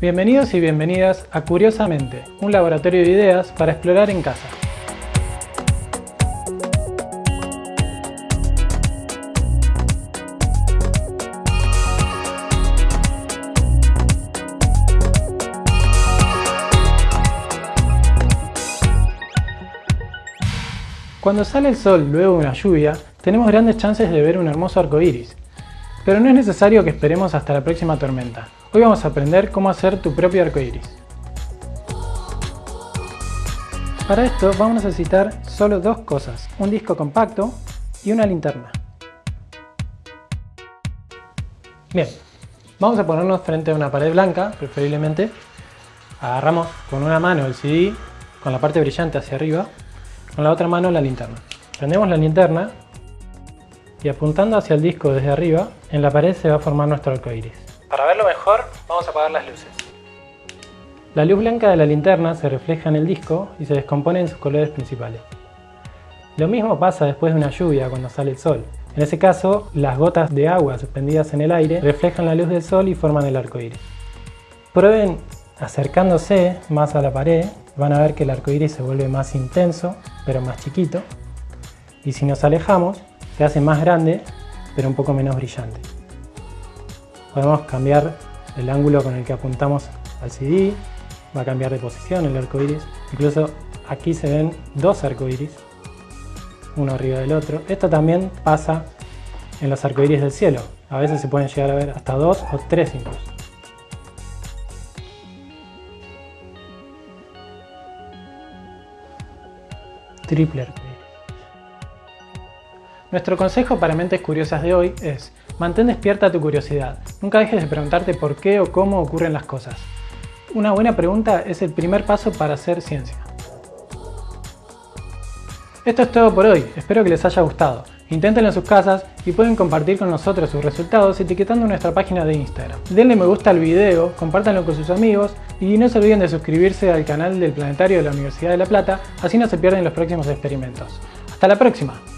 Bienvenidos y bienvenidas a Curiosamente, un laboratorio de ideas para explorar en casa. Cuando sale el sol luego de una lluvia, tenemos grandes chances de ver un hermoso arco iris. Pero no es necesario que esperemos hasta la próxima tormenta. Hoy vamos a aprender cómo hacer tu propio arco iris. Para esto vamos a necesitar solo dos cosas, un disco compacto y una linterna. Bien, vamos a ponernos frente a una pared blanca, preferiblemente. Agarramos con una mano el CD, con la parte brillante hacia arriba, con la otra mano la linterna. Prendemos la linterna y apuntando hacia el disco desde arriba, en la pared se va a formar nuestro arco iris. Para verlo mejor, vamos a apagar las luces. La luz blanca de la linterna se refleja en el disco y se descompone en sus colores principales. Lo mismo pasa después de una lluvia cuando sale el sol. En ese caso, las gotas de agua suspendidas en el aire reflejan la luz del sol y forman el arco iris. Prueben acercándose más a la pared, van a ver que el arco iris se vuelve más intenso, pero más chiquito. Y si nos alejamos, se hace más grande, pero un poco menos brillante. Podemos cambiar el ángulo con el que apuntamos al CD, va a cambiar de posición el arco iris. Incluso aquí se ven dos arcoíris, uno arriba del otro. Esto también pasa en los arcoíris del cielo. A veces se pueden llegar a ver hasta dos o tres incluso. Triple arcoíris. Nuestro consejo para mentes curiosas de hoy es Mantén despierta tu curiosidad. Nunca dejes de preguntarte por qué o cómo ocurren las cosas. Una buena pregunta es el primer paso para hacer ciencia. Esto es todo por hoy, espero que les haya gustado. Inténtenlo en sus casas y pueden compartir con nosotros sus resultados etiquetando nuestra página de Instagram. Denle me gusta al video, compártanlo con sus amigos y no se olviden de suscribirse al canal del Planetario de la Universidad de La Plata, así no se pierden los próximos experimentos. ¡Hasta la próxima!